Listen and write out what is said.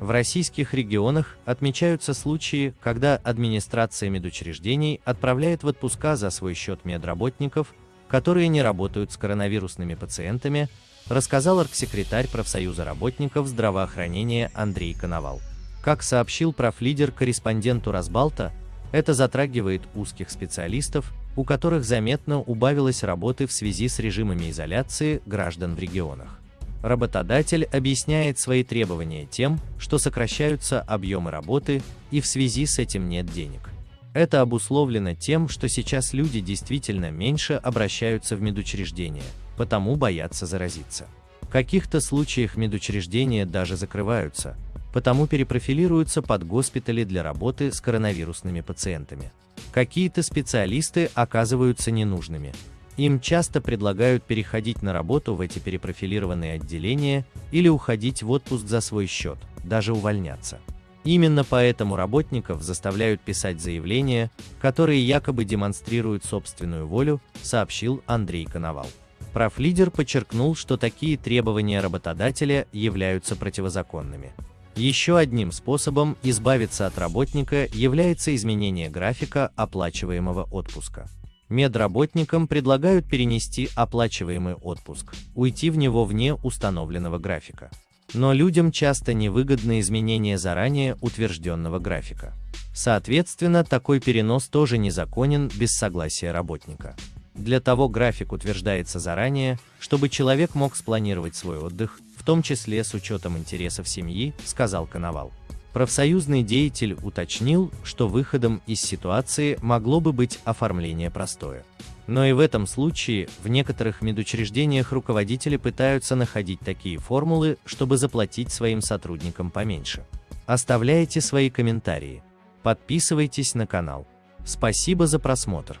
В российских регионах отмечаются случаи, когда администрация медучреждений отправляет в отпуска за свой счет медработников, которые не работают с коронавирусными пациентами, рассказал арксекретарь профсоюза работников здравоохранения Андрей Коновал. Как сообщил профлидер корреспонденту Разбалта, это затрагивает узких специалистов, у которых заметно убавилось работы в связи с режимами изоляции граждан в регионах. Работодатель объясняет свои требования тем, что сокращаются объемы работы и в связи с этим нет денег. Это обусловлено тем, что сейчас люди действительно меньше обращаются в медучреждения, потому боятся заразиться. В каких-то случаях медучреждения даже закрываются, потому перепрофилируются под госпитали для работы с коронавирусными пациентами. Какие-то специалисты оказываются ненужными. Им часто предлагают переходить на работу в эти перепрофилированные отделения или уходить в отпуск за свой счет, даже увольняться. Именно поэтому работников заставляют писать заявления, которые якобы демонстрируют собственную волю, сообщил Андрей Коновал. Профлидер подчеркнул, что такие требования работодателя являются противозаконными. Еще одним способом избавиться от работника является изменение графика оплачиваемого отпуска. Медработникам предлагают перенести оплачиваемый отпуск, уйти в него вне установленного графика. Но людям часто невыгодны изменения заранее утвержденного графика. Соответственно, такой перенос тоже незаконен без согласия работника. Для того график утверждается заранее, чтобы человек мог спланировать свой отдых, в том числе с учетом интересов семьи, сказал Коновал. Профсоюзный деятель уточнил, что выходом из ситуации могло бы быть оформление простое. Но и в этом случае в некоторых медучреждениях руководители пытаются находить такие формулы, чтобы заплатить своим сотрудникам поменьше. Оставляйте свои комментарии. Подписывайтесь на канал. Спасибо за просмотр.